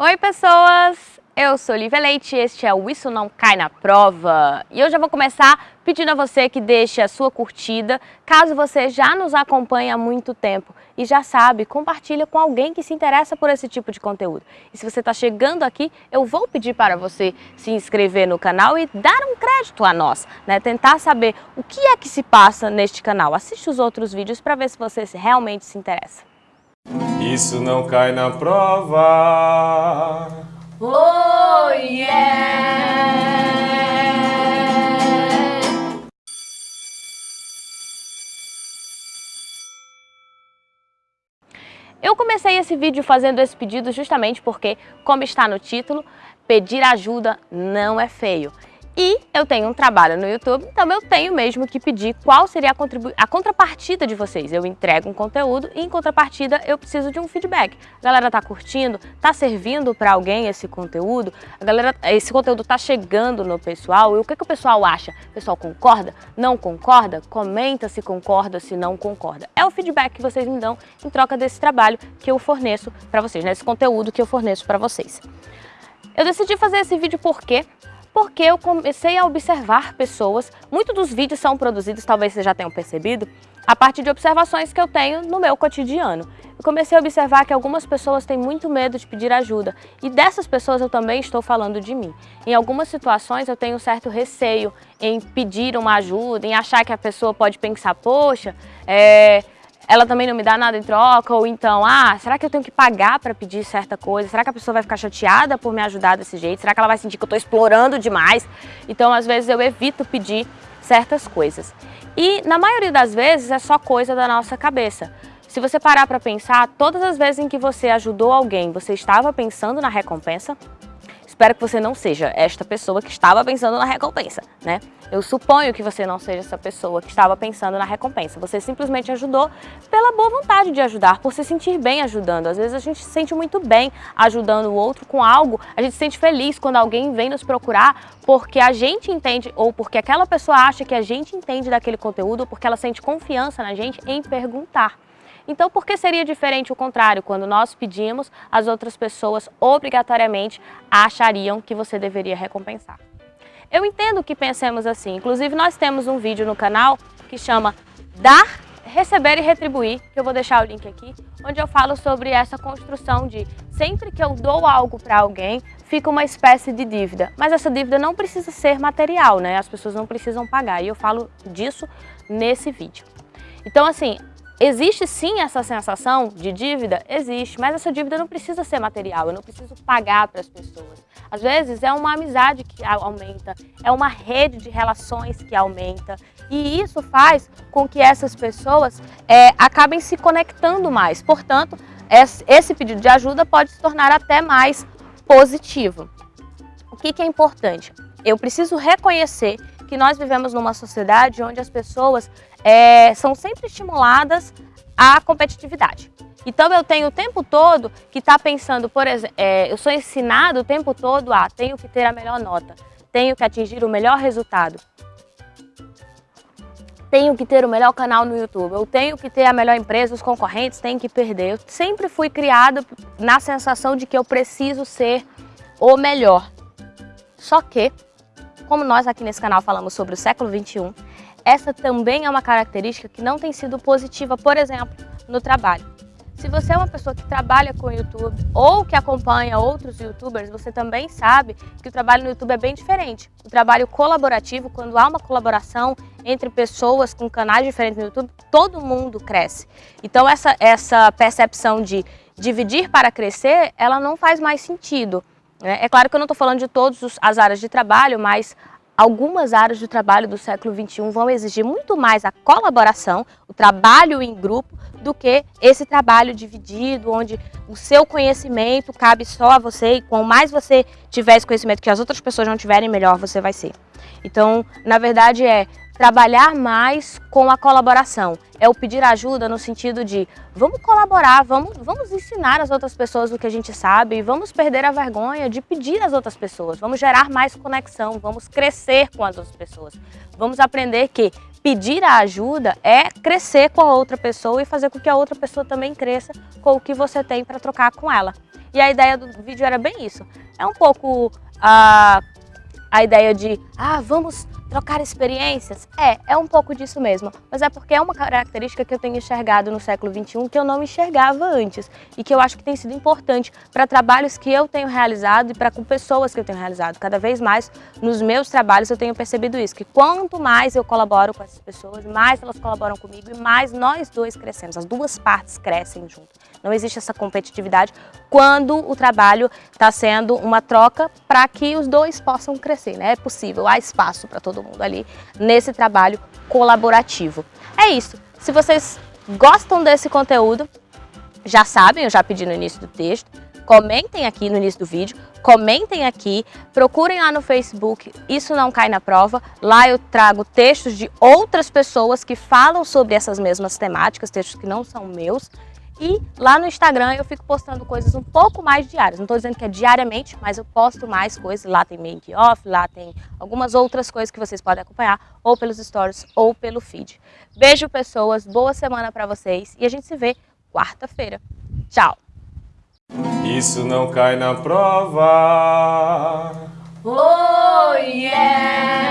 Oi pessoas, eu sou Lívia Leite e este é o Isso Não Cai na Prova. E eu já vou começar pedindo a você que deixe a sua curtida, caso você já nos acompanhe há muito tempo e já sabe, compartilha com alguém que se interessa por esse tipo de conteúdo. E se você está chegando aqui, eu vou pedir para você se inscrever no canal e dar um crédito a nós, né? tentar saber o que é que se passa neste canal. Assiste os outros vídeos para ver se você realmente se interessa. Isso não cai na prova. Oh yeah! Eu comecei esse vídeo fazendo esse pedido justamente porque, como está no título, pedir ajuda não é feio. E eu tenho um trabalho no YouTube, então eu tenho mesmo que pedir qual seria a, a, contrapartida de vocês. Eu entrego um conteúdo e em contrapartida eu preciso de um feedback. A galera tá curtindo? Tá servindo para alguém esse conteúdo? A galera, esse conteúdo tá chegando no pessoal? E o que, que o pessoal acha? O pessoal concorda? Não concorda? Comenta se concorda, se não concorda. É o feedback que vocês me dão em troca desse trabalho que eu forneço para vocês, né? esse conteúdo que eu forneço para vocês. Eu decidi fazer esse vídeo porque porque eu comecei a observar pessoas, muitos dos vídeos são produzidos, talvez vocês já tenham percebido, a partir de observações que eu tenho no meu cotidiano. Eu comecei a observar que algumas pessoas têm muito medo de pedir ajuda e dessas pessoas eu também estou falando de mim. Em algumas situações eu tenho um certo receio em pedir uma ajuda, em achar que a pessoa pode pensar, poxa, é, ela também não me dá nada em troca, ou então, ah, será que eu tenho que pagar para pedir certa coisa? Será que a pessoa vai ficar chateada por me ajudar desse jeito? Será que ela vai sentir que eu estou explorando demais? Então, às vezes, eu evito pedir certas coisas. E, na maioria das vezes, é só coisa da nossa cabeça. Se você parar para pensar, todas as vezes em que você ajudou alguém, você estava pensando na recompensa? Espero que você não seja esta pessoa que estava pensando na recompensa, né? Eu suponho que você não seja essa pessoa que estava pensando na recompensa. Você simplesmente ajudou pela boa vontade de ajudar, por se sentir bem ajudando. Às vezes a gente se sente muito bem ajudando o outro com algo. A gente se sente feliz quando alguém vem nos procurar porque a gente entende ou porque aquela pessoa acha que a gente entende daquele conteúdo ou porque ela sente confiança na gente em perguntar. Então, por que seria diferente o contrário? Quando nós pedimos, as outras pessoas obrigatoriamente achariam que você deveria recompensar. Eu entendo que pensemos assim. Inclusive, nós temos um vídeo no canal que chama Dar, Receber e Retribuir, que eu vou deixar o link aqui, onde eu falo sobre essa construção de sempre que eu dou algo para alguém, fica uma espécie de dívida. Mas essa dívida não precisa ser material, né? As pessoas não precisam pagar. E eu falo disso nesse vídeo. Então, assim, Existe sim essa sensação de dívida? Existe, mas essa dívida não precisa ser material, eu não preciso pagar para as pessoas. Às vezes é uma amizade que aumenta, é uma rede de relações que aumenta e isso faz com que essas pessoas é, acabem se conectando mais. Portanto, esse pedido de ajuda pode se tornar até mais positivo. O que, que é importante? Eu preciso reconhecer que nós vivemos numa sociedade onde as pessoas é, são sempre estimuladas à competitividade. Então eu tenho o tempo todo que está pensando, por exemplo, é, eu sou ensinado o tempo todo a tenho que ter a melhor nota, tenho que atingir o melhor resultado, tenho que ter o melhor canal no YouTube, eu tenho que ter a melhor empresa, os concorrentes têm que perder. Eu sempre fui criado na sensação de que eu preciso ser o melhor. Só que, como nós aqui nesse canal falamos sobre o século 21, essa também é uma característica que não tem sido positiva, por exemplo, no trabalho. Se você é uma pessoa que trabalha com YouTube ou que acompanha outros youtubers, você também sabe que o trabalho no YouTube é bem diferente. O trabalho colaborativo, quando há uma colaboração entre pessoas com canais diferentes no YouTube, todo mundo cresce. Então essa, essa percepção de dividir para crescer, ela não faz mais sentido. Né? É claro que eu não estou falando de todas as áreas de trabalho, mas algumas áreas de trabalho do século XXI vão exigir muito mais a colaboração, o trabalho em grupo, do que esse trabalho dividido, onde o seu conhecimento cabe só a você e quanto mais você tiver esse conhecimento que as outras pessoas não tiverem, melhor você vai ser. Então, na verdade, é trabalhar mais com a colaboração. É o pedir ajuda no sentido de vamos colaborar, vamos, vamos ensinar as outras pessoas o que a gente sabe, vamos perder a vergonha de pedir às outras pessoas, vamos gerar mais conexão, vamos crescer com as outras pessoas. Vamos aprender que pedir a ajuda é crescer com a outra pessoa e fazer com que a outra pessoa também cresça com o que você tem para trocar com ela. E a ideia do vídeo era bem isso. É um pouco a, a ideia de, ah, vamos trocar experiências? É, é um pouco disso mesmo, mas é porque é uma característica que eu tenho enxergado no século XXI que eu não enxergava antes e que eu acho que tem sido importante para trabalhos que eu tenho realizado e para com pessoas que eu tenho realizado. Cada vez mais nos meus trabalhos eu tenho percebido isso, que quanto mais eu colaboro com essas pessoas, mais elas colaboram comigo e mais nós dois crescemos, as duas partes crescem junto. Não existe essa competitividade quando o trabalho está sendo uma troca para que os dois possam crescer, né? É possível, há espaço para todo mundo ali nesse trabalho colaborativo. É isso. Se vocês gostam desse conteúdo, já sabem, eu já pedi no início do texto, comentem aqui no início do vídeo, comentem aqui, procurem lá no Facebook, isso não cai na prova, lá eu trago textos de outras pessoas que falam sobre essas mesmas temáticas, textos que não são meus, e lá no Instagram eu fico postando coisas um pouco mais diárias. Não estou dizendo que é diariamente, mas eu posto mais coisas. Lá tem make off, lá tem algumas outras coisas que vocês podem acompanhar, ou pelos stories ou pelo feed. Beijo, pessoas. Boa semana para vocês. E a gente se vê quarta-feira. Tchau. Isso não cai na prova. Oh, yeah!